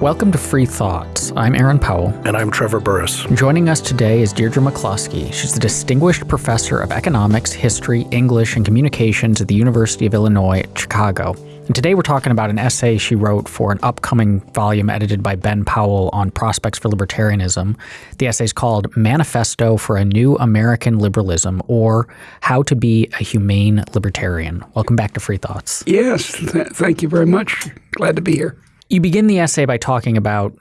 Welcome to Free Thoughts. I'm Aaron Powell. And I'm Trevor Burrus. Joining us today is Deirdre McCloskey. She's the Distinguished Professor of Economics, History, English, and Communications at the University of Illinois at Chicago. And today we're talking about an essay she wrote for an upcoming volume edited by Ben Powell on prospects for libertarianism. The essay is called Manifesto for a New American Liberalism or How to Be a Humane Libertarian. Welcome back to Free Thoughts. Yes, th thank you very much. Glad to be here. You begin the essay by talking about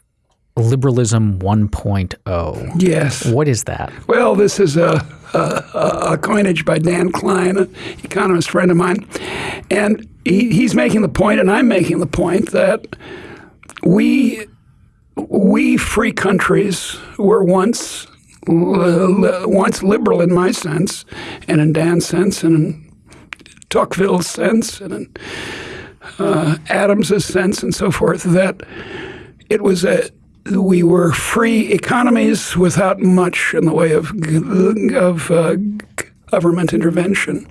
liberalism 1.0. Yes. What is that? Well, this is a, a, a coinage by Dan Klein, an economist friend of mine. And he, he's making the point, and I'm making the point, that we, we free countries were once, once liberal in my sense, and in Dan's sense, and in Tocqueville's sense, and in uh, Adams's sense and so forth, that it was a we were free economies without much in the way of of uh, government intervention.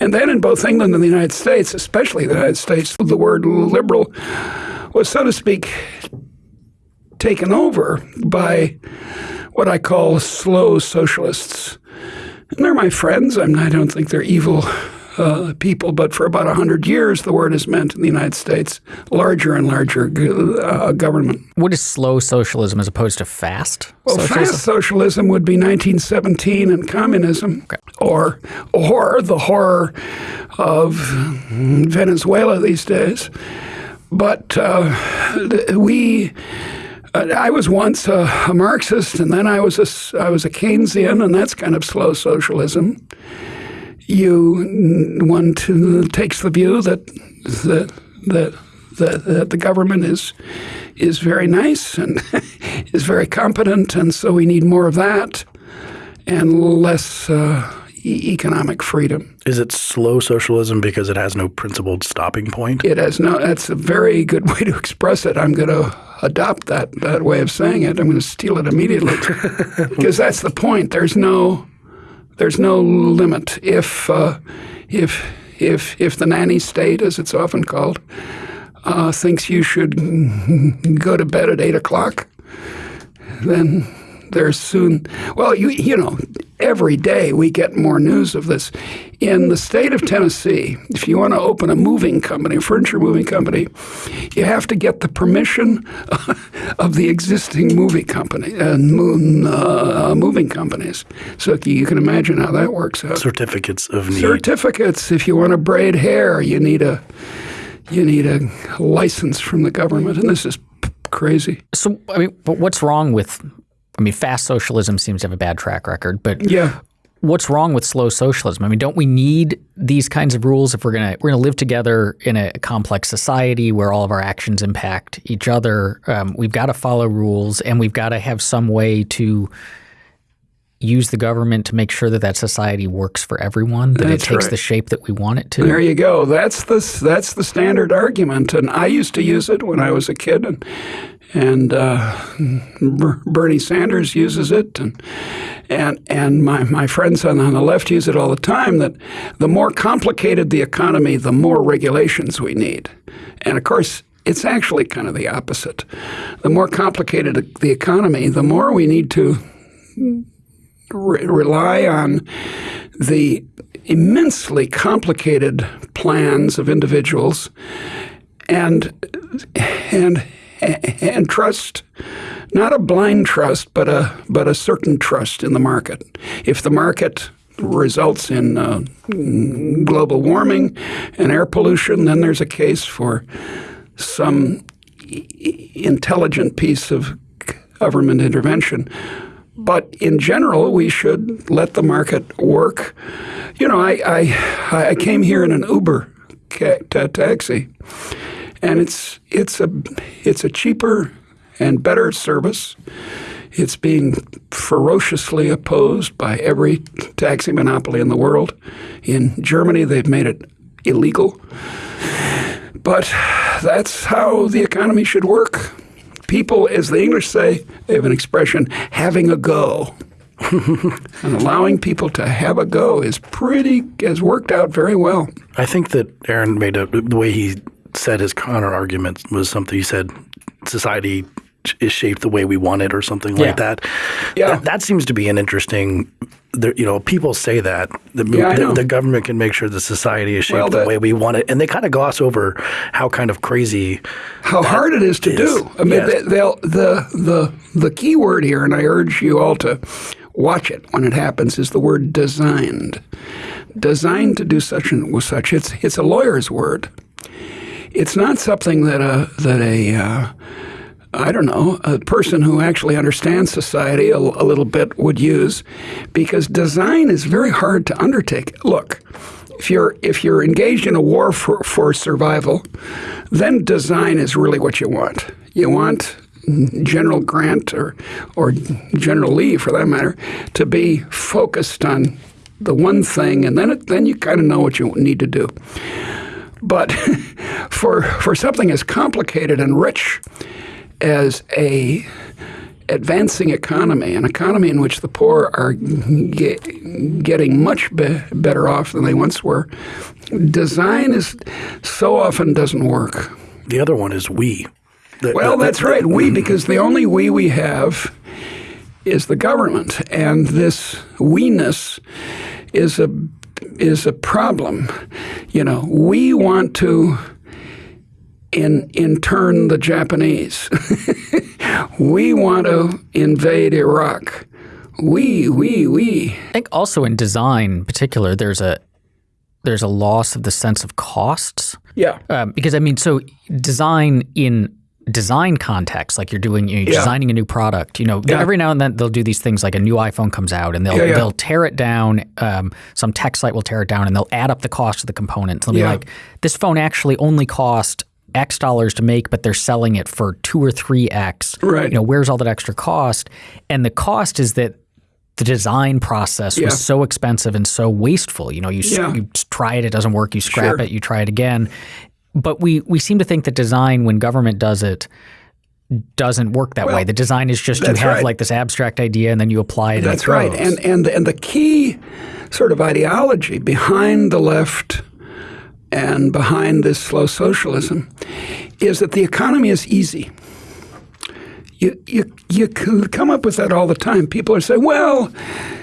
And then in both England and the United States, especially the United States, the word liberal was, so to speak, taken over by what I call slow socialists. And they're my friends. I'm, I don't think they're evil uh, people, but for about 100 years, the word has meant in the United States larger and larger uh, government. What is slow socialism as opposed to fast? Well, socialism? fast socialism would be 1917 and communism, okay. or, or the horror of Venezuela these days. But uh, we. Uh, I was once a, a, Marxist, and then I was a I was a Keynesian, and that's kind of slow socialism you one to, takes the view that that that that the government is is very nice and is very competent, and so we need more of that and less uh, e economic freedom. Is it slow socialism because it has no principled stopping point? It has no. That's a very good way to express it. I'm going to adopt that that way of saying it. I'm going to steal it immediately because that's the point. There's no there's no limit. If uh, if if if the nanny state, as it's often called, uh, thinks you should go to bed at eight o'clock, then there's soon. Well, you you know, every day we get more news of this. In the state of Tennessee, if you want to open a moving company, a furniture moving company, you have to get the permission of the existing movie company and uh, uh, moving companies. So you can imagine how that works out. Certificates of need. Certificates. If you want to braid hair, you need a you need a license from the government, and this is crazy. So, I mean, but what's wrong with I mean, fast socialism seems to have a bad track record, but yeah. What's wrong with slow socialism? I mean, don't we need these kinds of rules if we're gonna we're gonna live together in a complex society where all of our actions impact each other? Um, we've got to follow rules, and we've got to have some way to use the government to make sure that that society works for everyone, that that's it takes right. the shape that we want it to. There you go. That's the that's the standard argument, and I used to use it when I was a kid, and and uh, Bernie Sanders uses it, and and and my my friends on, on the left use it all the time. That the more complicated the economy, the more regulations we need, and of course. It's actually kind of the opposite. The more complicated the economy, the more we need to re rely on the immensely complicated plans of individuals and and and trust not a blind trust but a but a certain trust in the market. If the market results in uh, global warming and air pollution then there's a case for some intelligent piece of government intervention but in general, we should let the market work. You know, I I, I came here in an Uber taxi, and it's it's a it's a cheaper and better service. It's being ferociously opposed by every taxi monopoly in the world. In Germany, they've made it illegal. But that's how the economy should work people, as the English say, they have an expression, having a go. and allowing people to have a go is pretty has worked out very well. I think that Aaron made a the way he said his counter argument was something he said society is shaped the way we want it or something Yeah. like that. Yeah. That, that seems to be an interesting. You know, people say that the, Yeah, the, the government can make sure the society is shaped Well, the way we want it, and they kind of gloss over how kind of crazy. how hard it is to is- do. I mean, yes. they, they'll, the the the key word here, and I urge you all to watch it when it happens, is the word designed. Designed to do such and such. It's it's a lawyer's word. It's not something that a that a uh, I don't know, a person who actually understands society a, a little bit would use, because design is very hard to undertake. Look, if you're if you're engaged in a war for, for survival, then design is really what you want. You want General Grant or or General Lee, for that matter, to be focused on the one thing, and then it, then you kind of know what you need to do. But for for something as complicated and rich as a advancing economy, an economy in which the poor are ge- getting much be- better off than they once were, design is so often doesn't work. The other one is we. The- Well, the- that's the- right. We, because the only we we have is the government, and this we-ness is a is a problem. You know, we want to in in turn the Japanese. we want to invade Iraq. We we we. I think also in design, in particular, there's a there's a loss of the sense of costs Yeah. um, because I mean, so design in design context, like you're doing, you're Yeah. designing a new product. You know, Yeah. every now and then they'll do these things like a new iPhone comes out and they'll Yeah, they'll tear it down. Um, some tech site will tear it down and they'll add up the cost of the components. They'll be like, this phone actually only cost X dollars to make, but they're selling it for two or three X. Right. You know, where's all that extra cost? And the cost is that the design process Yeah. was so expensive and so wasteful. You know, you, Yeah. you try it, it doesn't work, you scrap Sure. it, you try it again. But we we seem to think that design, when government does it, doesn't work that way. The design is just you have right. like this abstract idea and then you apply it. That's and it right. And and and the key sort of ideology behind the left and behind this slow socialism is that the economy is easy. You, you, you come up with that all the time. People are saying, well,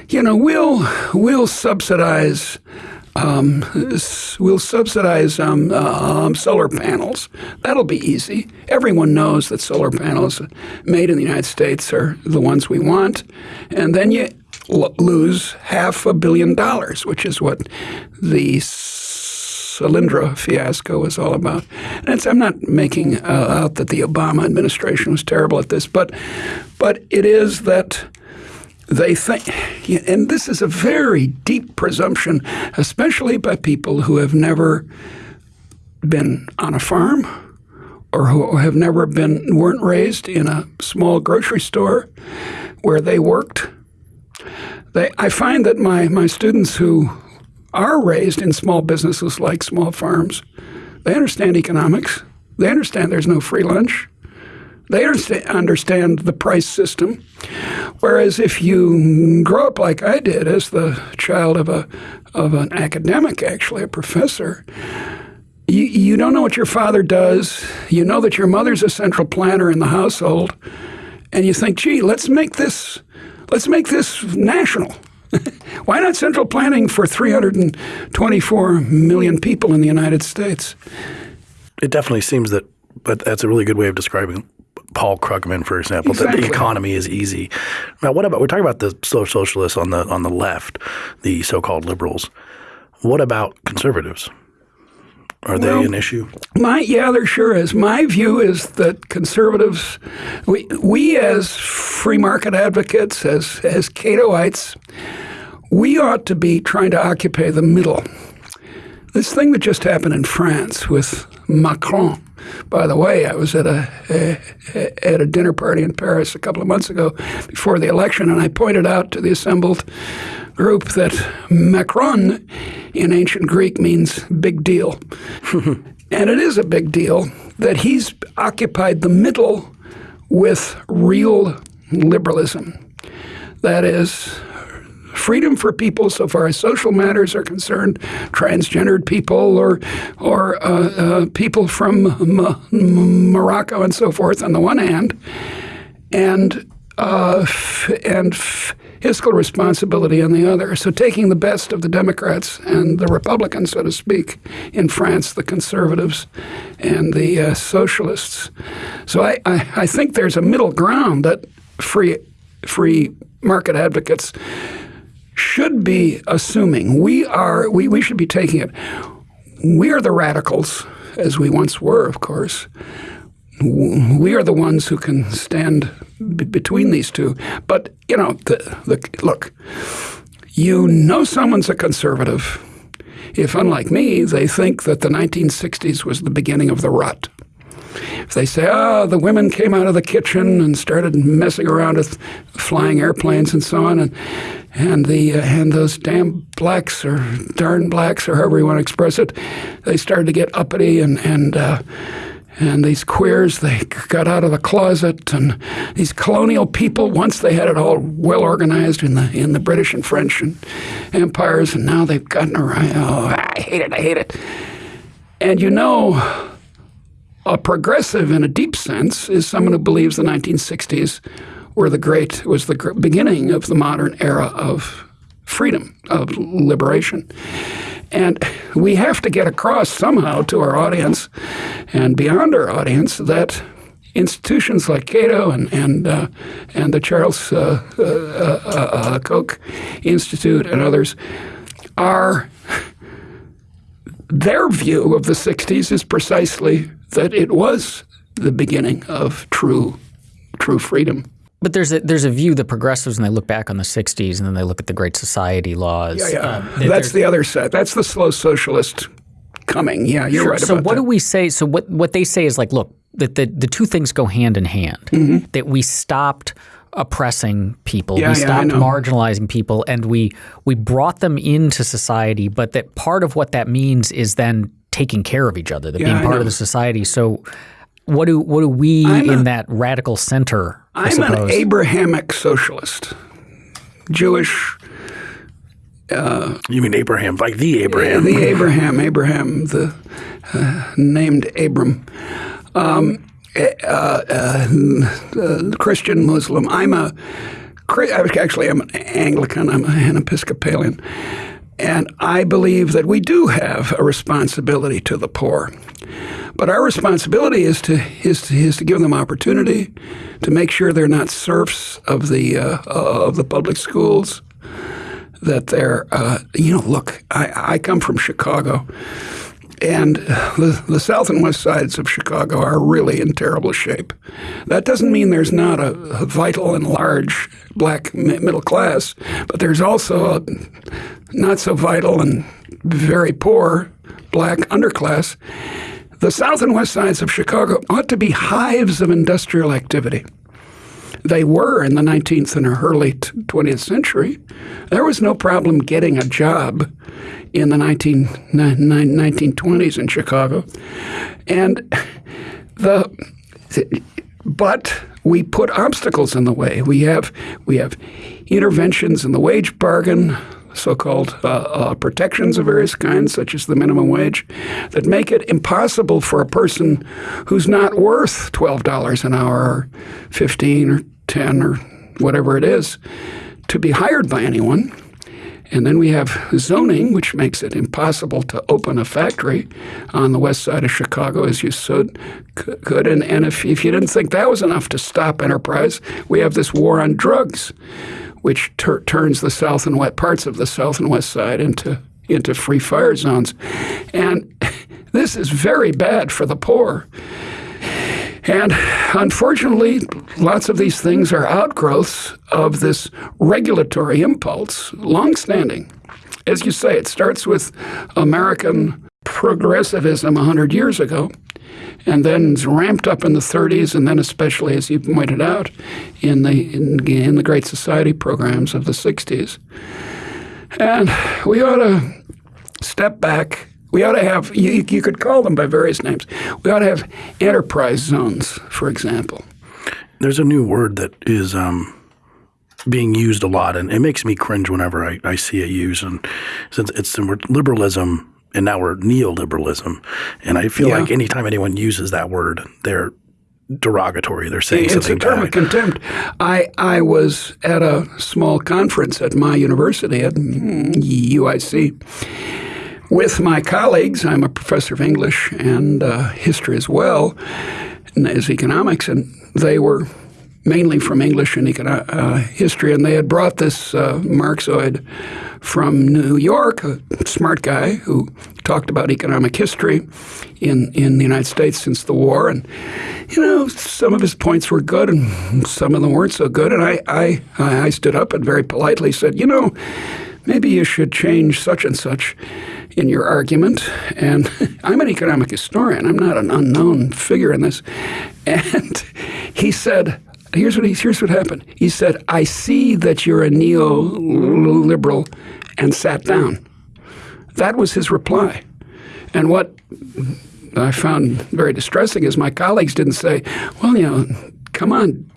you know, we'll, we'll subsidize um, we'll subsidize um, um, solar panels. That'll be easy. Everyone knows that solar panels made in the United States are the ones we want. And then you lose half a billion dollars, which is what the Solyndra fiasco was all about. And I'm not making uh, out that the Obama administration was terrible at this, but but it is that they think, and this is a very deep presumption, especially by people who have never been on a farm or who have never been weren't raised in a small grocery store where they worked. They, I find that my, my students who are raised in small businesses like small farms, they understand economics. They understand there's no free lunch. They understand the price system. Whereas if you grow up like I did as the child of a of an academic, actually a professor, you, you don't know what your father does. You know that your mother's a central planner in the household, and you think, gee, let's make this let's make this national. Why not central planning for 324 million people in the United States? It definitely seems that, but that's a really good way of describing Paul Krugman, for example, that the economy is easy. Now, what about we're talking about the socialists on the on the left, the so-called liberals. What about conservatives? Are they Well, an issue? My yeah, there sure is. My view is that conservatives, we we as free market advocates, as as Catoites, we ought to be trying to occupy the middle. This thing that just happened in France with Macron. By the way, I was at a, a at a dinner party in Paris a couple of months ago before the election, and I pointed out to the assembled group that Macron in ancient Greek means big deal. and it is a big deal that he's occupied the middle with real liberalism. That is, freedom for people so far as social matters are concerned, transgendered people or or uh, uh, people from M- Morocco and so forth on the one hand, and uh, f- and fiscal responsibility on the other. So taking the best of the Democrats and the Republicans, so to speak, in France, the conservatives and the uh, socialists. So I, I, I think there's a middle ground that free free market advocates should be assuming. We are we, we should be taking it. We are the radicals, as we once were, of course. We are the ones who can stand b- between these two. But you know, the, the, look, you know someone's a conservative if, unlike me, they think that the 1960s was the beginning of the rut. If they say, oh, the women came out of the kitchen and started messing around with flying airplanes and so on, and and the uh, and those damn blacks or darn blacks or however you want to express it, they started to get uppity and and. Uh, and these queers, they got out of the closet, and these colonial people, once they had it all well organized in the in the British and French and empires, and now they've gotten around. Oh, I hate it, I hate it. And you know, a progressive in a deep sense is someone who believes the 1960s were the great was the beginning of the modern era of freedom, of liberation. And we have to get across somehow to our audience and beyond our audience that institutions like Cato and and uh, and the Charles uh, uh, uh, uh Koch Institute and others are their view of the 60s is precisely that it was the beginning of true true freedom. But there's a there's a view the progressives and they look back on the '60s and then they look at the Great Society laws. Yeah, yeah. Um, That's the other side. That's the slow socialist coming. Yeah, you're sure. right. So what that. do we say? So what what they say is like, look, that the the two things go hand in hand. Mm-hmm. That we stopped oppressing people. Yeah, we stopped yeah, marginalizing people and we we brought them into society, but that part of what that means is then taking care of each other, that yeah, being part of the society. So what do what do we I'm in a, that radical center? I I'm an Abrahamic socialist, Jewish. Uh, you mean Abraham, like the Abraham? The Abraham, Abraham, the uh, named Abram. Um, eh, uh, uh, Christian Muslim. I'm a actually I'm an Anglican. I'm an Episcopalian, and I believe that we do have a responsibility to the poor. But our responsibility is to is to, is to give them opportunity, to make sure they're not serfs of the uh, of the public schools. That they're uh, you know look, I, I come from Chicago, and the, the south and west sides of Chicago are really in terrible shape. That doesn't mean there's not a, a vital and large black middle class, but there's also a not so vital and very poor black underclass. The south and west sides of Chicago ought to be hives of industrial activity. They were in the 19th and early 20th century. There was no problem getting a job in the 19, 1920s in Chicago. And the but we put obstacles in the way. We have we have interventions in the wage bargain, so-called uh, uh, protections of various kinds, such as the minimum wage, that make it impossible for a person who's not worth twelve dollars an hour, or fifteen, or ten, or whatever it is, to be hired by anyone. And then we have zoning, which makes it impossible to open a factory on the west side of Chicago as you could. And, and if, if you didn't think that was enough to stop enterprise, we have this war on drugs which turns the south and west parts of the south and west side into into free fire zones, and this is very bad for the poor. And unfortunately, lots of these things are outgrowths of this regulatory impulse, longstanding. As you say, it starts with American progressivism 100 years ago and then ramped up in the 30s, and then especially, as you pointed out, in the in, in the Great Society programs of the 60s. And we ought to step back. We ought to have, you, you could call them by various names. We ought to have enterprise zones, for example. There's a new word that is um, being used a lot, and it makes me cringe whenever I, I see it used. And since it's the word liberalism, and now we're neoliberalism, and I feel Yeah. like anytime anyone uses that word, they're derogatory. They're saying It's a something term bad. of contempt. I I was at a small conference at my university at UIC with my colleagues. I'm a professor of English and uh, history as well and as economics, and they were mainly from English and econo- uh, history, and they had brought this uh, Marxoid from New York, a smart guy who talked about economic history in, in the United States since the war. And, you know, some of his points were good and some of them weren't so good. And I, I, I stood up and very politely said, you know, maybe you should change such and such in your argument. And I'm an economic historian. I'm not an unknown figure in this. And he said, here's what he, here's what happened. He said, I see that you're a neoliberal, and sat down. That was his reply. And what I found very distressing is my colleagues didn't say, well, you know, come on,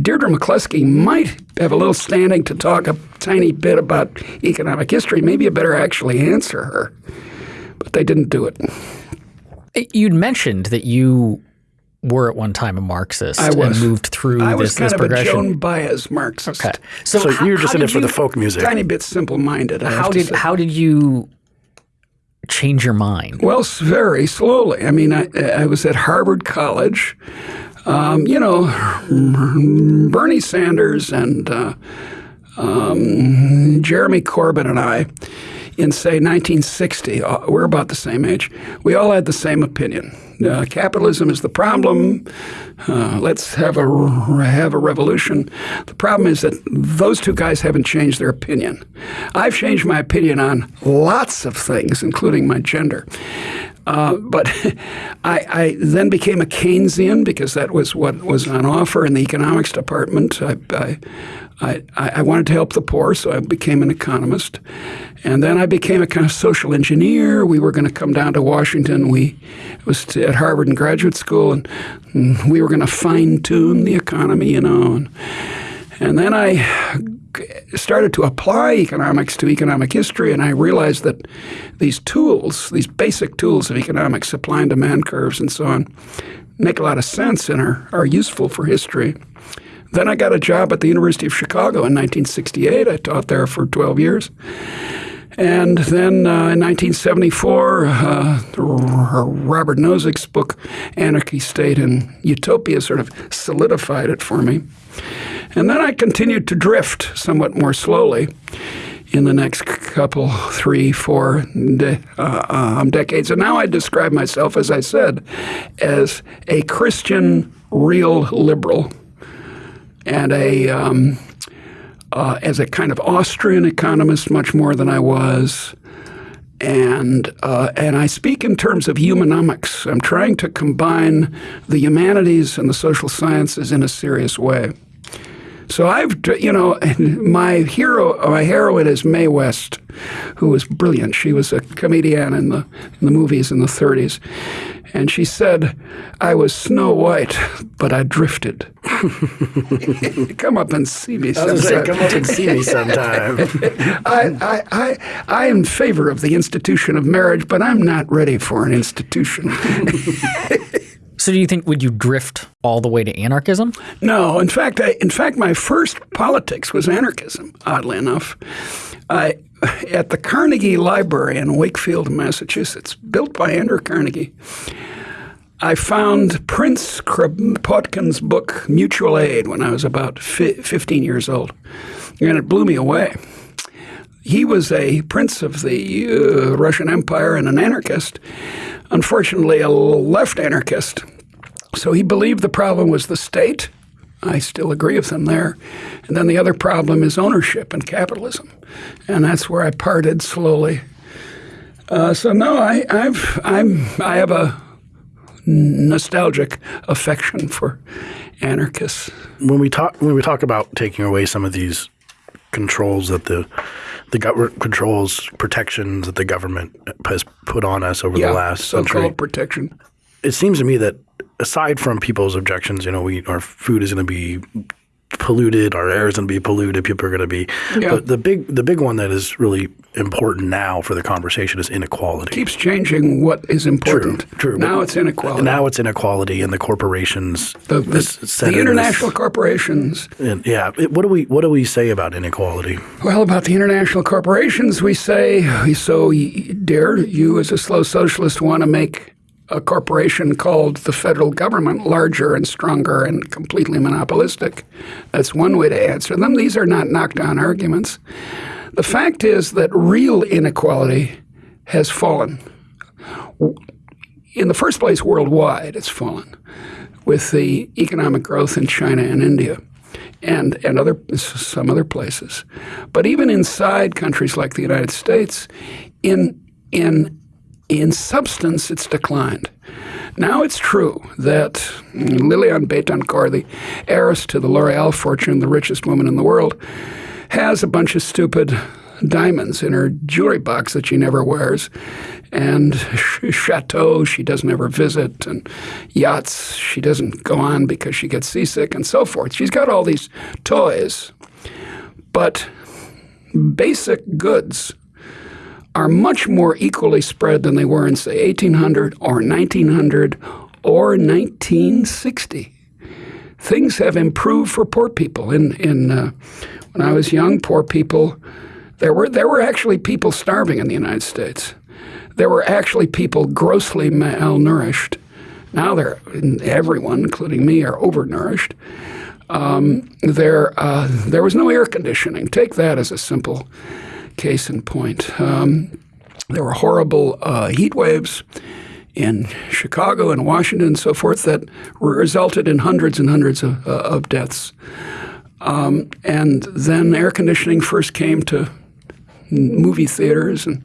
Deirdre McCloskey might have a little standing to talk a tiny bit about economic history. Maybe you better actually answer her. But they didn't do it. You'd mentioned that you were at one time a Marxist I was. and moved through I this, was kind this of a. Joan Baez Marxist. okay. So, So how, you're just in it for the folk music. Tiny bit simple-minded. How did how did you change your mind? Well, very slowly. I mean, I, I was at Harvard College. Um, you know, Bernie Sanders and uh, um, Jeremy Corbyn and I, in say 1960, uh, we're about the same age. We all had the same opinion. Uh, capitalism is the problem. Uh, let's have a have a revolution. The problem is that those two guys haven't changed their opinion. I've changed my opinion on lots of things, including my gender. Uh, but I, I then became a Keynesian because that was what was on offer in the economics department. I, I, I, I wanted to help the poor, so I became an economist. And then I became a kind of social engineer. We were going to come down to Washington. We was at Harvard in graduate school, and, and we were going to fine tune the economy, you know. And, and then I started to apply economics to economic history, and I realized that these tools, these basic tools of economics, supply and demand curves and so on, make a lot of sense and are, are useful for history. Then I got a job at the University of Chicago in 1968. I taught there for 12 years. And then uh, in 1974, uh, Robert Nozick's book, Anarchy, State, and Utopia, sort of solidified it for me. And then I continued to drift somewhat more slowly in the next couple, three, four de- uh, um, decades. And now I describe myself, as I said, as a Christian real liberal and a um, uh, as a kind of Austrian economist, much more than I was. And uh, and I speak in terms of humanomics. I'm trying to combine the humanities and the social sciences in a serious way. So I've, you know, my hero, my heroine is Mae West, who was brilliant. She was a comedian in the in the movies in the 30s, and she said, "I was Snow White, but I drifted." Come up and see me I was sometime. say, come up and see me sometime. I, I, I, I am in favor of the institution of marriage, but I'm not ready for an institution. So do you think would you drift all the way to anarchism? No, in fact, I, in fact, my first politics was anarchism. Oddly enough, I at the Carnegie Library in Wakefield, Massachusetts, built by Andrew Carnegie. I found Prince Kropotkin's book Mutual Aid when I was about fi- 15 years old, and it blew me away. He was a prince of the uh, Russian Empire and an anarchist, unfortunately, a left anarchist. So he believed the problem was the state. I still agree with him there. And then the other problem is ownership and capitalism. And that's where I parted slowly. Uh, so no, I, I've I'm I have a nostalgic affection for anarchists. when we talk when we talk about taking away some of these controls that the the government controls protections that the government has put on us over the last century, so-called protection. It seems to me that aside from people's objections, you know, we our food is going to be polluted. Our air is going to be polluted. People are going to be. Yeah. But the big the big one that is really important now for the conversation is inequality. It Keeps changing what is important. True. true. Now it's inequality. Now it's inequality, and the corporations. the, the, the international this- corporations. and yeah. it- what do we what do we say about inequality? Well, about the international corporations, we say, so, dear, you as a slow socialist want to make a corporation called the federal government larger and stronger and completely monopolistic. That's one way to answer them. These are not knockdown arguments. The fact is that real inequality has fallen. In the first place, worldwide, it's fallen with the economic growth in China and India and, and other some other places. But even inside countries like the United States, in in in substance, it's declined. Now it's true that Liliane Bettencourt, the heiress to the L'Oreal fortune, the richest woman in the world, has a bunch of stupid diamonds in her jewelry box that she never wears, and ch- chateaux she doesn't ever visit, and yachts she doesn't go on because she gets seasick, and so forth. She's got all these toys, but basic goods are much more equally spread than they were in, say, 1800 or 1900 or 1960. Things have improved for poor people. In, in uh, when I was young, poor people, there were there were actually people starving in the United States. There were actually people grossly malnourished. Now they're everyone, including me, are overnourished. Um, there uh, there was no air conditioning. Take that as a simple case in point. Um, there were horrible uh, heat waves in Chicago and Washington and so forth that resulted in hundreds and hundreds of, uh, of deaths. Um, and then air conditioning first came to movie theaters, and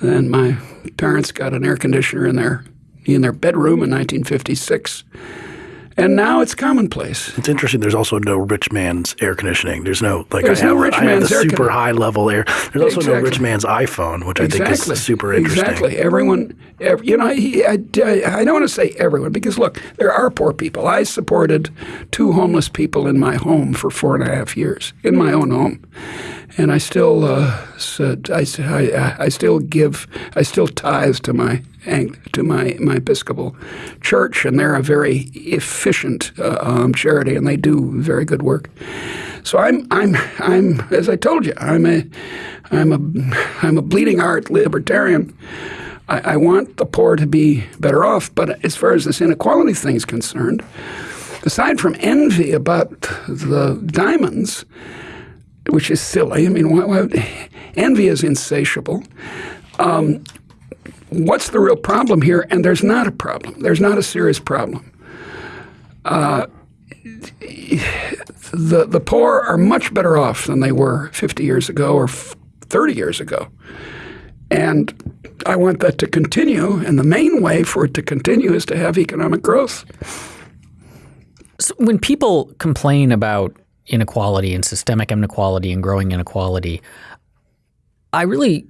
then my parents got an air conditioner in their in their bedroom in 1956. And now it's commonplace. It's interesting. There's also no rich man's air conditioning. There's no like There's I have, rich I have the super high level air. There's also no rich man's iPhone, which I think is super interesting. Exactly. Everyone, ev you know, I, I, I don't want to say everyone because look, there are poor people. I supported two homeless people in my home for four and a half years in my own home, and I still uh, said I, I, I still give I still tithe to my to my my Episcopal church, and they're a very efficient uh, um, charity, and they do very good work. So I'm I'm I'm as I told you, I'm a I'm a I'm a bleeding heart libertarian. I, I want the poor to be better off, but as far as this inequality thing is concerned, aside from envy about the diamonds, which is silly. I mean, why, why, envy is insatiable. Um, what's the real problem here? And there's not a problem. There's not a serious problem. Uh, the the poor are much better off than they were 50 years ago or 30 years ago, and I want that to continue. And the main way for it to continue is to have economic growth. So when people complain about inequality and systemic inequality and growing inequality, I really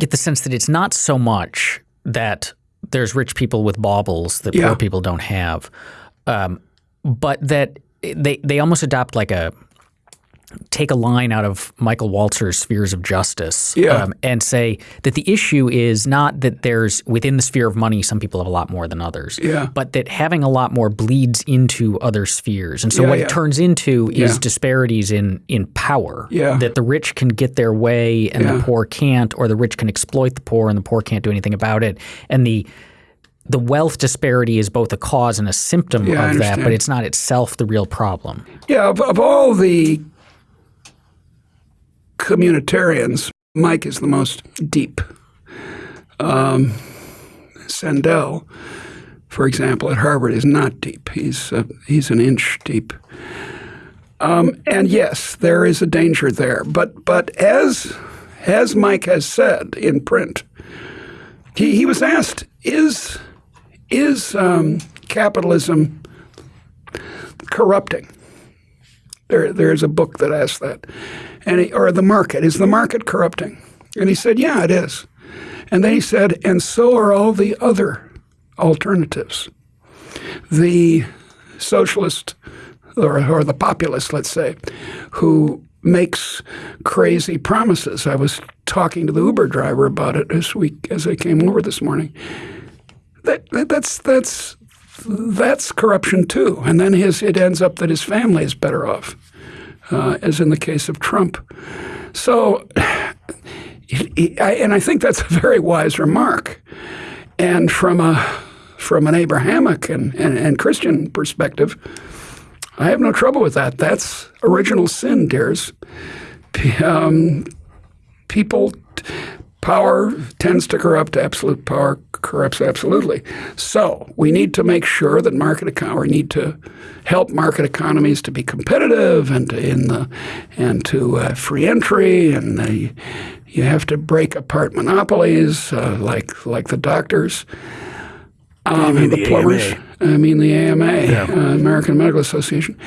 get the sense that it's not so much that there's rich people with baubles that Yeah. poor people don't have, um, but that they they almost adopt like a take a line out of Michael Walzer's Spheres of Justice um, and say that the issue is not that there's within the sphere of money some people have a lot more than others, Yeah. but that having a lot more bleeds into other spheres. And so Yeah, what yeah. it turns into is Yeah. disparities in in power. Yeah. That the rich can get their way and Yeah. the poor can't, or the rich can exploit the poor and the poor can't do anything about it. And the the wealth disparity is both a cause and a symptom Yeah, of that, but it's not itself the real problem. Yeah, of, of all the communitarians, Mike is the most deep. Um, Sandel, for example, at Harvard, is not deep. He's uh, he's an inch deep. Um, and yes, there is a danger there. But but as as Mike has said in print, he, he was asked, is is um, capitalism corrupting? There, there's a book that asks that, and he, or the market is the market corrupting? And he said, yeah, it is. And then he said, and so are all the other alternatives. The socialist, or, or the populist, let's say, who makes crazy promises. I was talking to the Uber driver about it this week as I came over this morning. That, that that's that's that's corruption too. And then his it ends up that his family is better off, uh, as in the case of Trump. So, and I think that's a very wise remark. And from a from an Abrahamic and, and, and Christian perspective, I have no trouble with that. That's original sin, dears. Um, people, power tends to corrupt. Absolute power corrupts absolutely. So we need to make sure that market economy. We need to help market economies to be competitive and to, in the and to uh, free entry and the, you have to break apart monopolies uh, like like the doctors. Um, the, the, plumbers. AMA. I mean the AMA, yeah. uh, American Medical Association,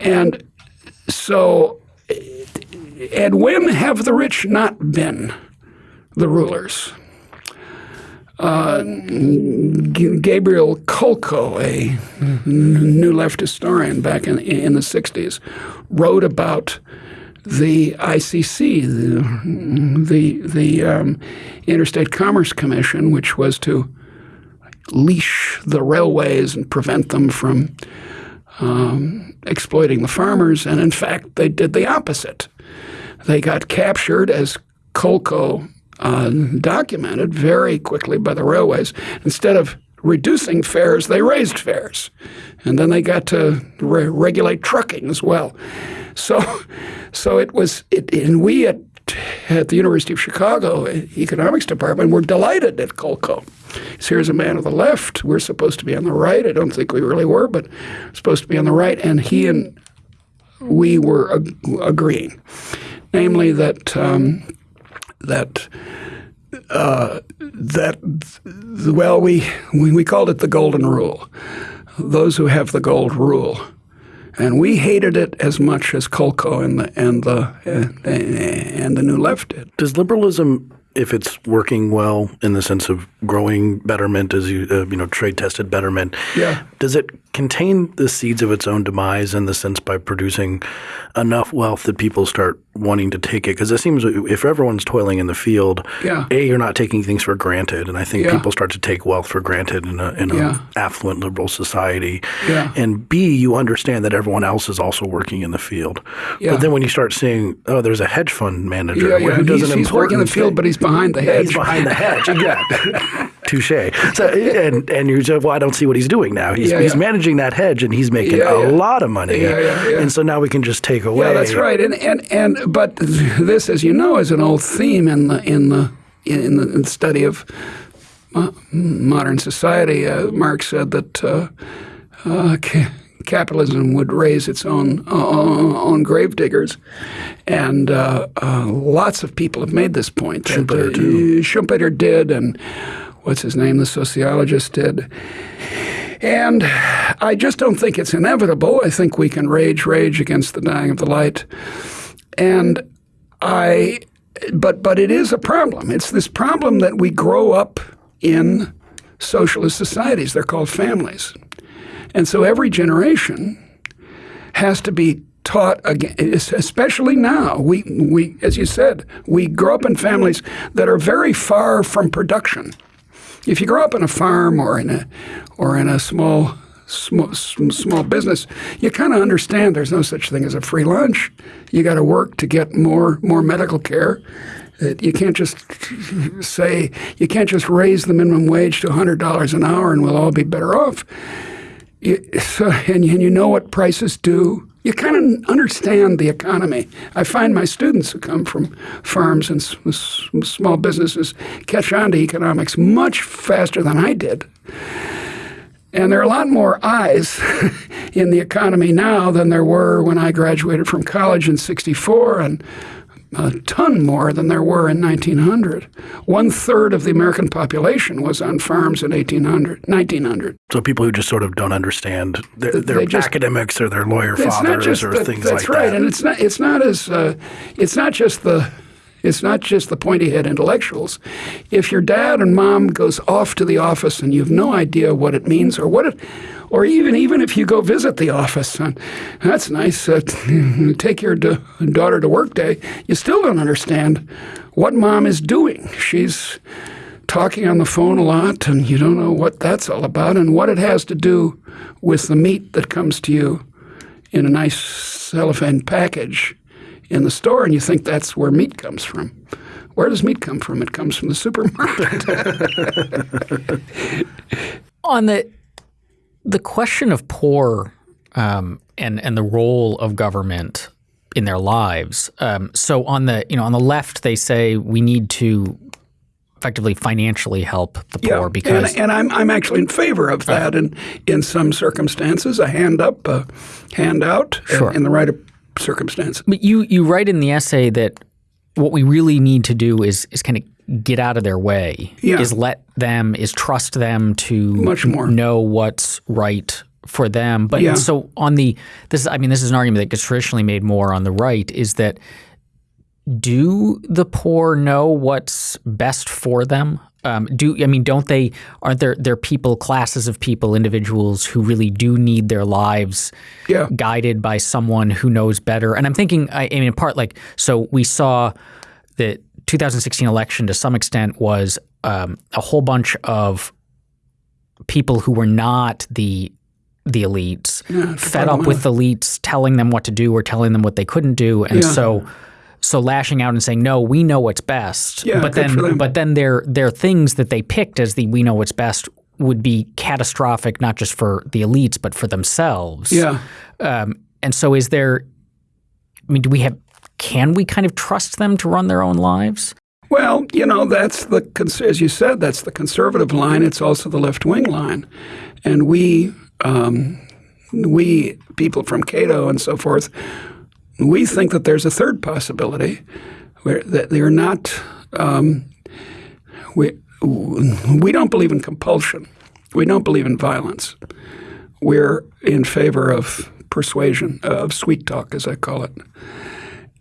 and so and when have the rich not been the rulers? Uh, Gabriel Kolko, a new left historian back in, in the 60s, wrote about the ICC, the, the, the um, Interstate Commerce Commission, which was to leash the railways and prevent them from um, exploiting the farmers. And in fact, they did the opposite. They got captured, as Kolko uh, documented very quickly by the railways. Instead of reducing fares, they raised fares. And then they got to re- regulate trucking as well. So, so it was, it, and we at, at the University of Chicago economics department were delighted at Kolko. So here's a man of the left. We're supposed to be on the right. I don't think we really were, but supposed to be on the right. And he and we were ag- agreeing, namely that um, that uh, that well, we, we we called it the golden rule. Those who have the gold rule and we hated it as much as Kolko and the and the and, and the New Left did. Does liberalism if it's working well in the sense of growing betterment as you uh, you know trade tested betterment yeah does it contain the seeds of its own demise in the sense by producing enough wealth that people start wanting to take it because it seems if everyone's toiling in the field yeah. a you're not taking things for granted and i think yeah. people start to take wealth for granted in a in a yeah. affluent liberal society yeah. and b you understand that everyone else is also working in the field yeah. but then when you start seeing oh there's a hedge fund manager yeah, yeah. who does he's, an he's working in the field but he's behind the hedge he's behind the hedge yeah touche so and and you say well i don't see what he's doing now he's, he's managing that hedge and he's making a lot of money yeah, yeah, yeah. and so now we can just take away yeah that's right and and and but this, as you know, is an old theme in the in the in the, in the study of uh, modern society. Uh, Marx said that uh, uh capitalism would raise its own uh, own gravediggers, and uh, lots of people have made this point. Schumpeter that, too. Schumpeter did, and what's his name? The sociologist did. And I just don't think it's inevitable. I think we can rage, rage against the dying of the light. And I, but but it is a problem. It's this problem that we grow up in socialist societies. They're called families, and so every generation has to be taught again. Especially now, we we as you said, we grow up in families that are very far from production. If you grow up on a farm or in a or in a small small, small business, you kind of understand there's no such thing as a free lunch. You got to work to get more more medical care. You can't just say you can't just raise the minimum wage to hundred dollars an hour and we'll all be better off. You, so, and, and you know what prices do. You kind of understand the economy. I find my students who come from farms and small businesses catch on to economics much faster than I did. And there are a lot more eyes in the economy now than there were when I graduated from college in 64, and a ton more than there were in 1900. One third of the American population was on farms in 1800, 1900. So people who just sort of don't understand, they just, academics or their lawyer fathers or things like right. that. That's right, and it's not. It's not as. Uh, it's not just the it's not just the pointy head intellectuals. If your dad and mom goes off to the office and you have no idea what it means or what it or even even if you go visit the office, and that's nice. Uh, take your da- daughter to work day. You still don't understand what mom is doing. She's talking on the phone a lot, and you don't know what that's all about and what it has to do with the meat that comes to you in a nice cellophane package in the store, and you think that's where meat comes from. Where does meat come from? It comes from the supermarket. On the the question of poor um, and and the role of government in their lives. Um, so on the you know on the left they say we need to effectively financially help the poor yeah, because and, and, I'm I'm actually in favor of that in in some circumstances a hand up a hand out Sure. in the right circumstances. But you you write in the essay that what we really need to do is is kind of get out of their way. Yeah. Is let them is trust them to Much more. know what's right for them. But Yeah. so on the this is I mean this is an argument that gets traditionally made more on the right is that do the poor know what's best for them? Um, do I mean don't they aren't there there people classes of people individuals who really do need their lives Yeah. guided by someone who knows better. And I'm thinking, I, I mean, in part, like, so we saw the 2016 election to some extent was um, a whole bunch of people who were not the the elites Yeah, fed up with the elites telling them what to do or telling them what they couldn't do, and Yeah. so. So lashing out and saying no, we know what's best. Yeah, but then, but then their their things that they picked as the we know what's best would be catastrophic, not just for the elites but for themselves. Yeah. Um, and so, is there? I mean, do we have? Can we kind of trust them to run their own lives? Well, you know, that's the as you said, that's the conservative line. It's also the left wing line, and we, um, we people from Cato and so forth, we think that there's a third possibility, where that they're not. Um, we we don't believe in compulsion. We don't believe in violence. We're in favor of persuasion, of sweet talk, as I call it,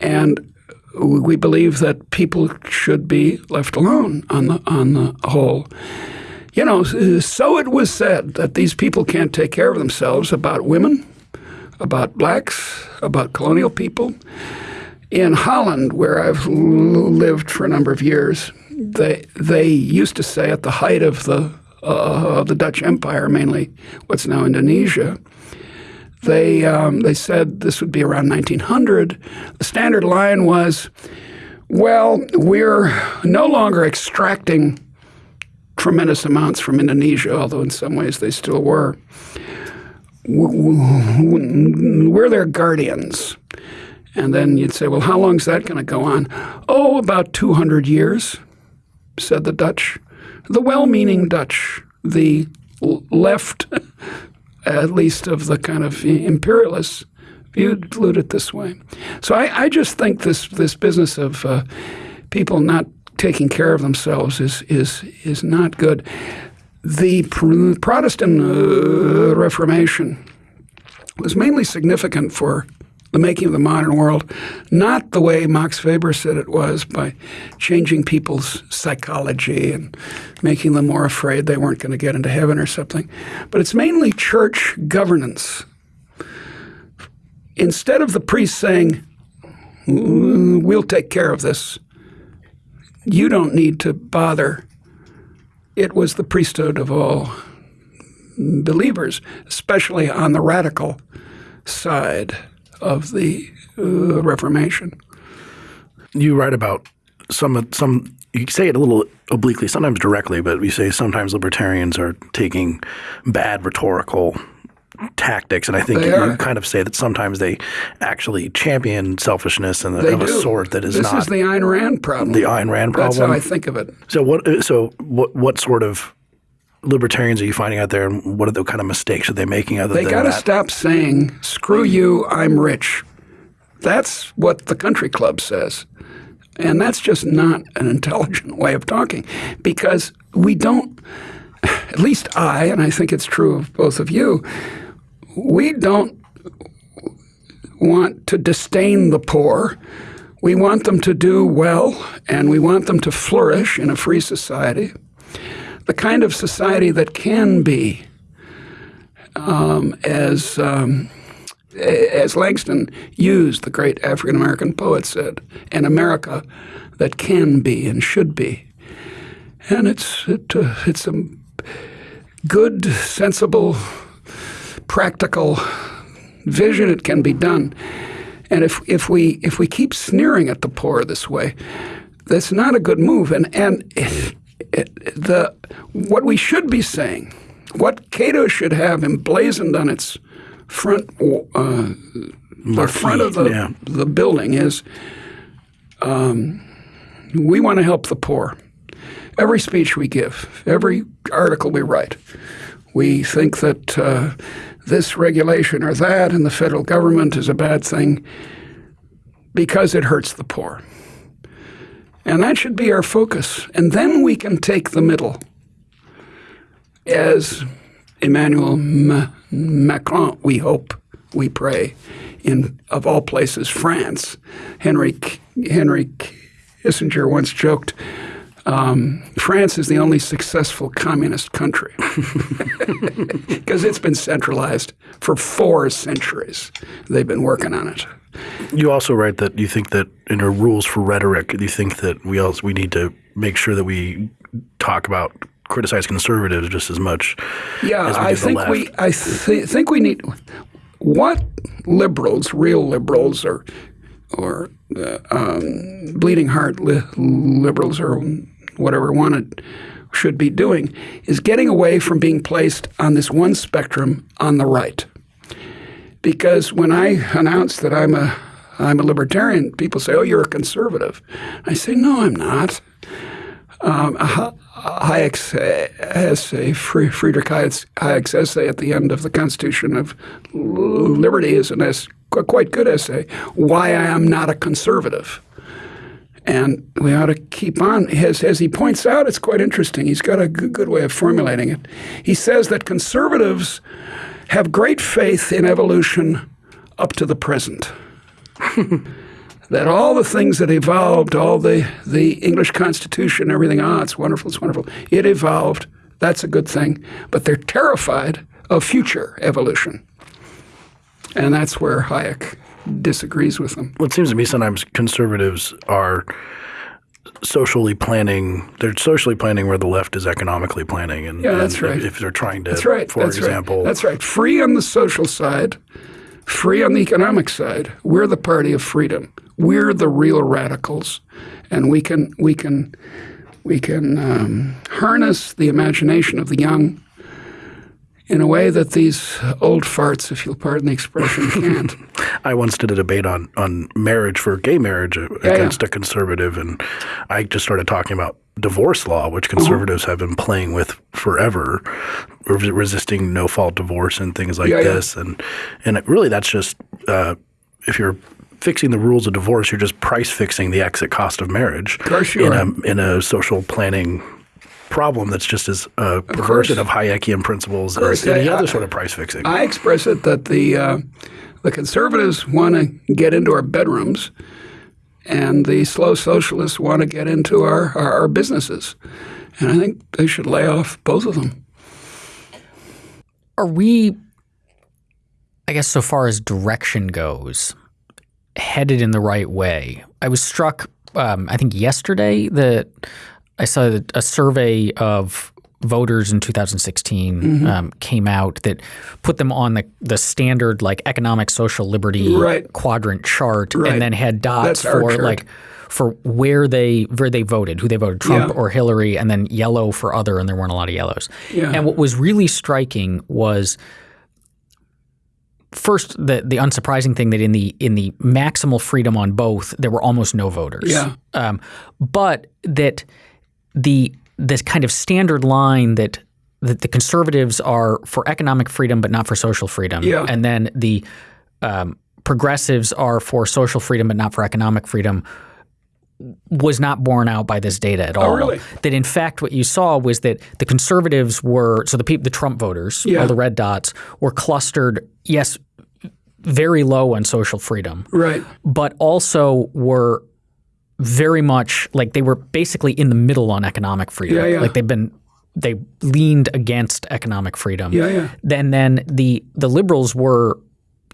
and we believe that people should be left alone on the on the whole. You know, so it was said that these people can't take care of themselves about women, about blacks, about colonial people. In Holland, where I've lived for a number of years, they they used to say at the height of the uh, of the Dutch Empire, mainly what's now Indonesia, they um, they said this would be around 1900. The standard line was, "Well, we're no longer extracting tremendous amounts from Indonesia, although in some ways they still were. We're their guardians." And then you'd say, "Well, how long is that going to go on?" "Oh, about 200 years," said the Dutch, the well-meaning Dutch, the left at least of the kind of imperialists, viewed it this way. So I, I just think this this business of uh, people not taking care of themselves is is is not good. The pr- Protestant uh, Reformation was mainly significant for the making of the modern world, not the way Max Weber said it was by changing people's psychology and making them more afraid they weren't going to get into heaven or something, but it's mainly church governance. Instead of the priest saying, "Mm, We'll take care of this, you don't need to bother, it was the priesthood of all believers, especially on the radical side of the uh, Reformation. You write about some some. You say it a little obliquely, sometimes directly, but you say sometimes libertarians are taking bad rhetorical tactics, and I think you are. kind of say that sometimes they actually champion selfishness and of a sort that is this not This is the Ayn Rand problem. the Ayn Rand That's how I think of it. So what? So what? What sort of libertarians are you finding out there, and what are the kind of mistakes are they making? Other They got to stop saying, screw you, I'm rich. That's what the country club says. And that's just not an intelligent way of talking because we don't, at least I, and I think it's true of both of you, we don't want to disdain the poor. We want them to do well and we want them to flourish in a free society. The kind of society that can be um, as um, as Langston Hughes, the great African American poet, said, an America that can be and should be. And it's it, uh, it's a good, sensible, practical vision. It can be done. And if, if we if we keep sneering at the poor this way, that's not a good move. And and the what we should be saying, what Cato should have emblazoned on its front uh, the front of the yeah. the building is um, we want to help the poor. Every speech we give, every article we write, we think that uh, this regulation or that in the federal government is a bad thing because it hurts the poor. And that should be our focus. And then we can take the middle. As Emmanuel Macron, we hope, we pray, in of all places, France. Henry Henry Kissinger once joked, um, France is the only successful communist country because it's been centralized for four centuries. They've been working on it. You also write that you think that in our rules for rhetoric, you think that we also we need to make sure that we talk about criticize conservatives just as much. Yeah, as I think we I th- think we need what liberals, real liberals, or or uh, um, bleeding heart li- liberals or whatever wanted should be doing is getting away from being placed on this one spectrum on the right. Because when I announce that I'm a I'm a libertarian, people say, "Oh, you're a conservative." I say, "No, I'm not." Um, Hayek's essay, Friedrich Hayek's essay at the end of the Constitution of Liberty is an essay, a quite good essay, Why I Am Not a Conservative. And we ought to keep on. As, as he points out, it's quite interesting. He's got a good, good way of formulating it. He says that conservatives have great faith in evolution up to the present. that all the things that evolved, all the, the English Constitution, everything, ah, it's wonderful, it's wonderful. It evolved. That's a good thing. But they're terrified of future evolution. And that's where Hayek disagrees with them. Well, it seems to me sometimes conservatives are socially planning. They're socially planning where the left is economically planning. And, yeah, that's and right. If they're trying to, that's right. for that's example, right. that's right. Free on the social side, free on the economic side. We're the party of freedom. We're the real radicals, and we can we can we can um, harness the imagination of the young in a way that these old farts, if you'll pardon the expression, can't. I once did a debate on on marriage for gay marriage uh, yeah, against yeah. a conservative, and I just started talking about divorce law, which uh-huh. conservatives uh-huh. have been playing with forever, resisting no fault divorce and things like yeah, this, and and it, really that's just uh, if you're fixing the rules of divorce, you're just price fixing the exit cost of marriage of course you in are. a in a social planning problem that's just as a perversion of, of Hayekian principles as any I, other sort of price fixing. I express it that the uh, the conservatives want to get into our bedrooms, and the slow socialists want to get into our, our, our businesses, and I think they should lay off both of them. Are we? I guess so far as direction goes, headed in the right way. I was struck, um, I think yesterday that I saw a survey of voters in 2016 mm-hmm. um, came out that put them on the, the standard like economic social liberty right. quadrant chart right. and then had dots That's for like for where they where they voted, who they voted, Trump yeah. or Hillary, and then yellow for other, and there weren't a lot of yellows. Yeah. And what was really striking was first the the unsurprising thing that in the in the maximal freedom on both there were almost no voters. Yeah. Um, but that the this kind of standard line that that the conservatives are for economic freedom but not for social freedom, yeah. and then the um, progressives are for social freedom but not for economic freedom was not borne out by this data at all. Oh, really? That in fact, what you saw was that the conservatives were so the people, the Trump voters, yeah. all the red dots, were clustered. Yes, very low on social freedom, right? But also were very much like they were basically in the middle on economic freedom. Yeah, yeah. Like they've been they leaned against economic freedom. Yeah, yeah. Then then the the liberals were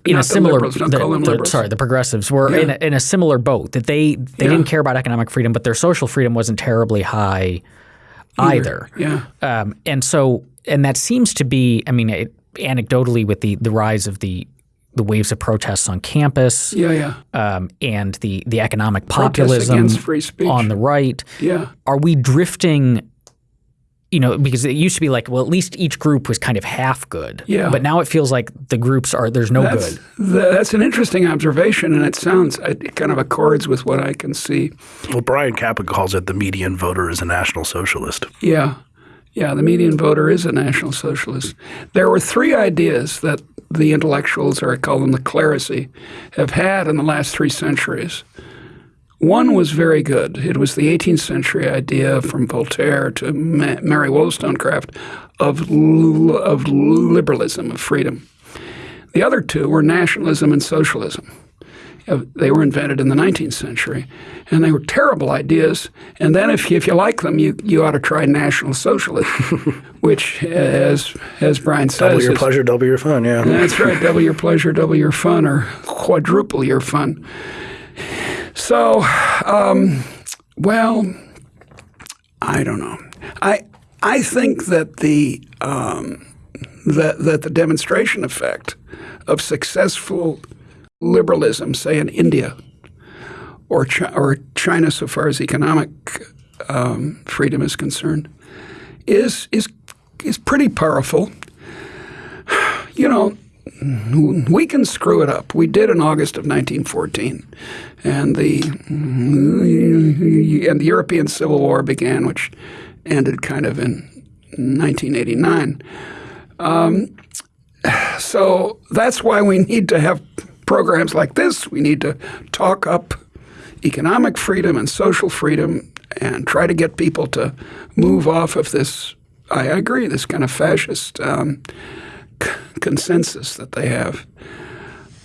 in Not a the similar liberals, don't the- sorry the progressives were in, a, in a similar boat that they they Yeah. didn't care about economic freedom but their social freedom wasn't terribly high either. Yeah. Um, and so, and that seems to be, I mean, it, anecdotally, with the the rise of the the waves of protests on campus Yeah, yeah. um, and the the economic populism free speech. on the right, Yeah. are we drifting? You know, because it used to be like, well, at least each group was kind of half good. Yeah. But now it feels like the groups are there's no That's, good. th- that's an interesting observation, and it sounds it kind of accords with what I can see. Well, Bryan Caplan calls it the median voter is a national socialist. Yeah, yeah. The median voter is a national socialist. There were three ideas that the intellectuals, or I call them the clerisy, have had in the last three centuries. One was very good. It was the 18th century idea from Voltaire to Ma- Mary Wollstonecraft of, of liberalism, of freedom. The other two were nationalism and socialism. Uh, They were invented in the 19th century, and they were terrible ideas. And then, if you, if you like them, you, you ought to try National Socialism, which, as as Brian says, Double your pleasure, double your fun. Yeah. that's right. Double your pleasure, double your fun, or quadruple your fun. So, um, well, I don't know. I I think that the um, that that the demonstration effect of successful liberalism, say in India or or China, so far as economic um, freedom is concerned, is is is pretty powerful. You know, we can screw it up. We did in August of 1914, and the and the European Civil War began, which ended kind of in 1989. Um, so that's why we need to have programs like this. We need to talk up economic freedom and social freedom and try to get people to move off of this. I agree, this kind of fascist um, consensus that they have.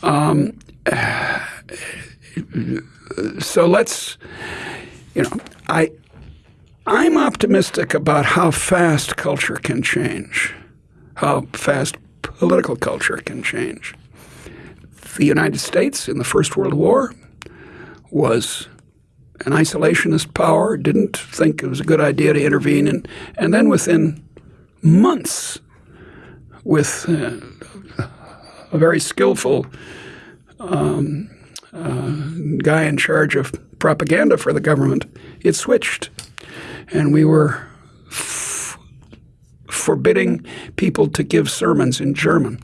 Um, so let's, you know, I, I'm optimistic about how fast culture can change, how fast political culture can change. The United States in the First World War was an isolationist power, didn't think it was a good idea to intervene, and, and then within months, with uh, a very skillful um, uh, guy in charge of propaganda for the government, it switched. And we were forbidding people to give sermons in German,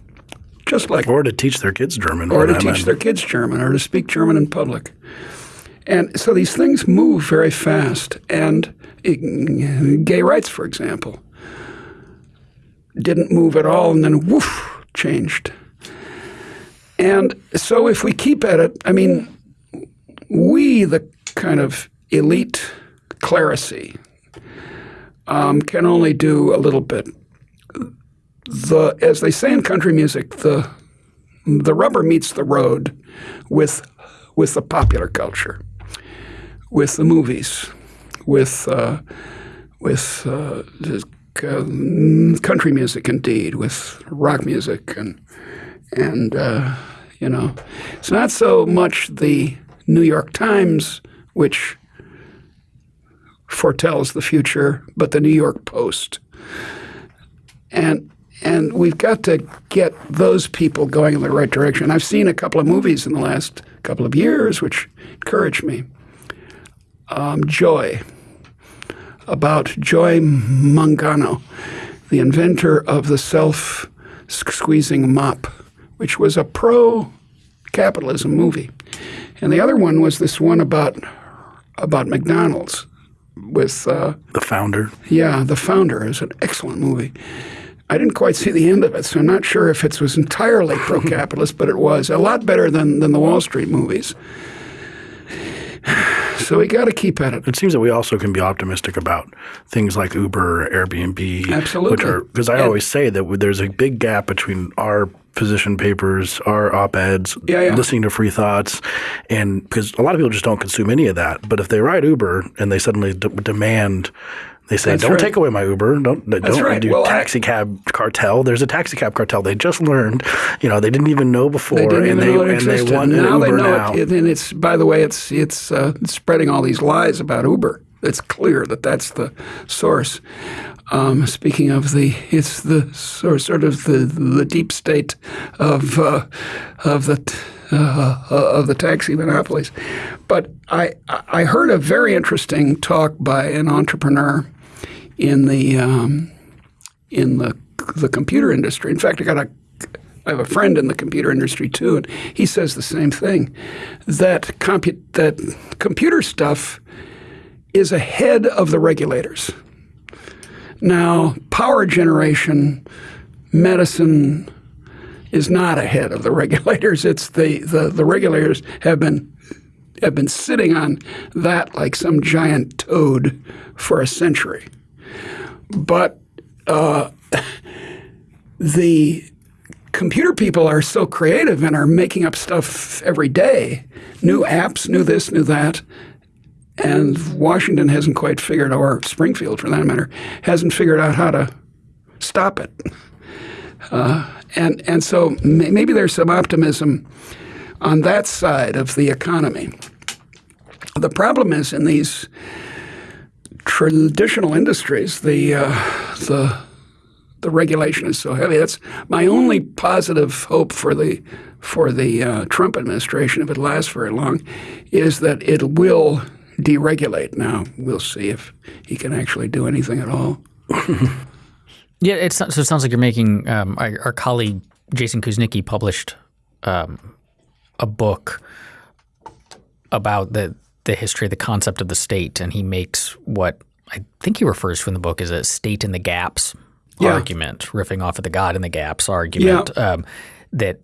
just like Or to teach their kids German. or to teach matter. their kids German or to speak German in public. And so these things move very fast. And it- gay rights, for example, didn't move at all and then woof, changed. And so if we keep at it, I mean, we, the kind of elite clerisy, um, can only do a little bit. The, as they say in country music, the the rubber meets the road with with the popular culture, with the movies, with uh, with uh, uh, country music, indeed, with rock music, and and uh, you know, it's not so much the New York Times which foretells the future, but the New York Post, and and we've got to get those people going in the right direction. I've seen a couple of movies in the last couple of years which encouraged me. Um, Joy, about Joy Mangano, the inventor of the self-squeezing mop, which was a pro-capitalism movie, and the other one was this one about about McDonald's with. Uh, the founder. yeah, The Founder is an excellent movie. I didn't quite see the end of it, so I'm not sure if it was entirely pro-capitalist, but it was a lot better than, than the Wall Street movies. So we got to keep at it. It seems that we also can be optimistic about things like Uber or Airbnb. Absolutely. Which are because I And- always say that there's a big gap between our position papers, our op-eds, Yeah, yeah. listening to free thoughts, and because a lot of people just don't consume any of that. But if they ride Uber and they suddenly d- demand They say, That's "Don't right. take away my Uber. Don't don't right. do Well, taxi cab cartel." There's a taxi cab cartel. They just learned. You know, they didn't even know before, They didn't and even they know and they want now Uber they know now. it, and it's by the way, it's it's uh, spreading all these lies about Uber. It's clear that that's the source. Um, speaking of the, it's the sort sort of the the deep state of uh, of the. Uh, of the taxi monopolies, but I I heard a very interesting talk by an entrepreneur in the um, in the the computer industry. In fact, I got a I have a friend in the computer industry too, and he says the same thing that compu- that computer stuff is ahead of the regulators. Now, power generation, medicine is not ahead of the regulators. It's the, the, the regulators have been have been sitting on that like some giant toad for a century. But uh, the computer people are so creative and are making up stuff every day new apps, new this, new that. And Washington hasn't quite figured, or Springfield for that matter, hasn't figured out how to stop it. Uh, and, and so may- maybe there's some optimism on that side of the economy. The problem is in these traditional industries, the, uh, the the regulation is so heavy. That's my only positive hope for the for the uh, Trump administration, if it lasts very long, is that it will deregulate. Now we'll see if he can actually do anything at all. Yeah, it's, so it sounds like you're making um, our, our colleague Jason Kuznicki published um, a book about the the history of the concept of the state, and he makes what I think he refers to in the book as a state in the gaps Yeah. argument, riffing off of the God in the gaps argument. Um, that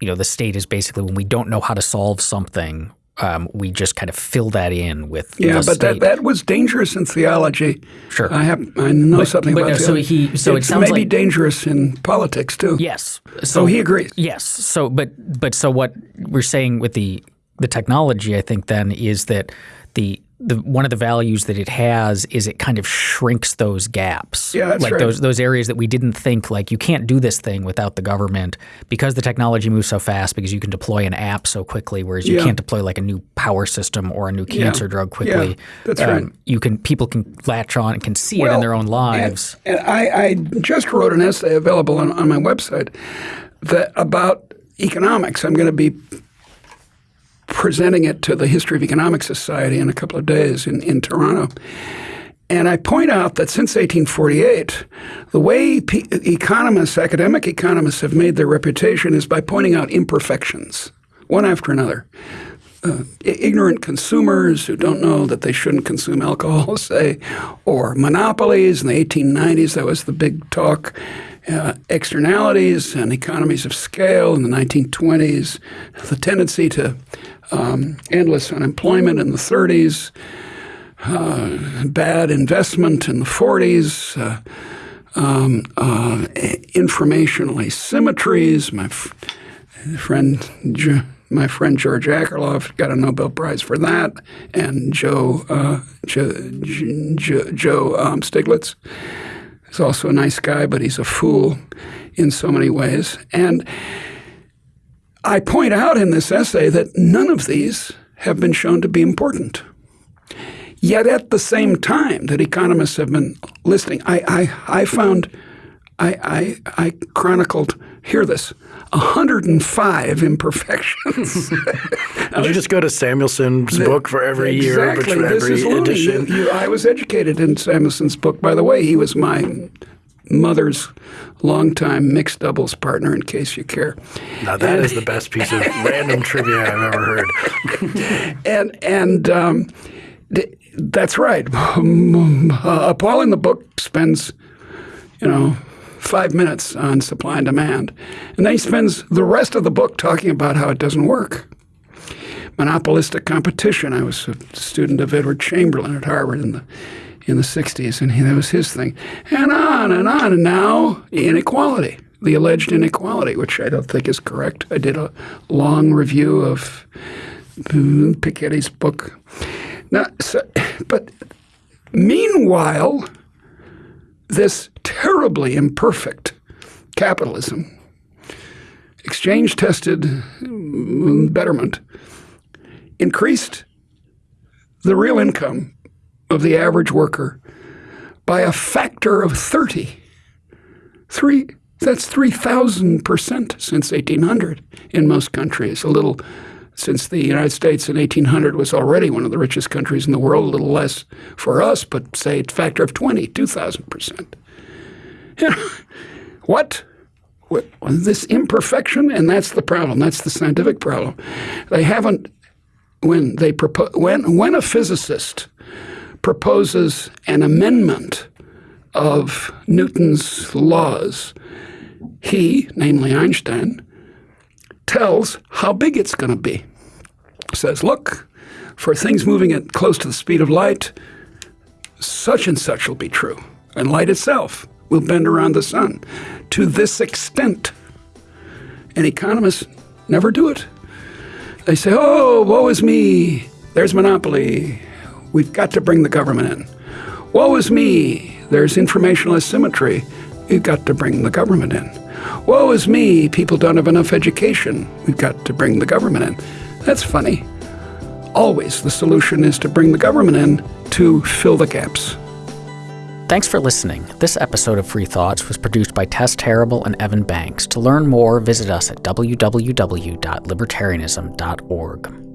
you know the state is basically when we don't know how to solve something, um, we just kind of fill that in with Yeah, but that, state. that was dangerous in theology. Sure. I have I know something but about no, that. so he- so it it's sounds maybe like- dangerous in politics too. yes, So he agrees. Yes. So, but but so what we're saying with the the technology, I think, then is that the the one of the values that it has is it kind of shrinks those gaps. Yeah, that's like right. those those areas that we didn't think like you can't do this thing without the government because the technology moves so fast because you can deploy an app so quickly, whereas you Yeah. can't deploy like a new power system or a new cancer drug quickly. Um, that's right. You can people can latch on and can see it in their own lives. And, and I, I just wrote an essay available on, on my website that about economics. I'm going to be presenting it to the History of Economics Society in a couple of days in, in Toronto. And I point out that since 1848, the way economists, academic economists, have made their reputation is by pointing out imperfections, one after another. Uh, ignorant consumers who don't know that they shouldn't consume alcohol, say, or monopolies in the 1890s, that was the big talk. Uh, externalities and economies of scale in the 1920s, the tendency to um, endless unemployment in the 30s, bad investment in the 40s, uh, um, uh, informational asymmetries. My friend, my friend George Akerlof got a Nobel Prize for that, and Joe uh, Joe, Joe um, Stiglitz is also a nice guy, but he's a fool in so many ways. And I point out in this essay that none of these have been shown to be important. Yet at the same time that economists have been listing, I, I, I found, I, I, I chronicled, hear this, 105 imperfections. Did you just go to Samuelson's book for every year, exactly. between This every edition? You- you- I was educated in Samuelson's book. By the way, he was my mother's longtime mixed doubles partner, in case you care. Now that is the best piece of random trivia I've ever heard. and and um, th- that's right. uh, Paul in the book spends, you know, five minutes on supply and demand, and then he spends the rest of the book talking about how it doesn't work. Monopolistic competition. I was a student of Edward Chamberlin at Harvard in the in the '60s, and he, that was his thing, and on and on. And now inequality, the alleged inequality, which I don't think is correct. I did a long review of mm, Piketty's book. Now, so, but meanwhile, this terribly imperfect capitalism, exchange tested mm, betterment, increased the real income of the average worker by a factor of 30. Three, that's 3,000% since 1800 in most countries. A little since the United States in 1800 was already one of the richest countries in the world, a little less for us, but say a factor of 20, 2,000%. what? what? This imperfection, and that's the problem. That's the scientific problem. They haven't, when they propose, when, when a physicist proposes an amendment of Newton's laws, he, namely Einstein, tells how big it's going to be. Says, look, for things moving at close to the speed of light, such and such will be true. And light itself will bend around the sun to this extent. And economists never do it. They say, oh, woe is me. There's monopoly. We've got to bring the government in. Woe is me. There's informational asymmetry. We've got to bring the government in. Woe is me, people don't have enough education. We've got to bring the government in. That's funny. Always the solution is to bring the government in to fill the gaps. Thanks for listening. This episode of Free Thoughts was produced by Tess Terrible and Evan Banks. To learn more, visit us at www.libertarianism.org.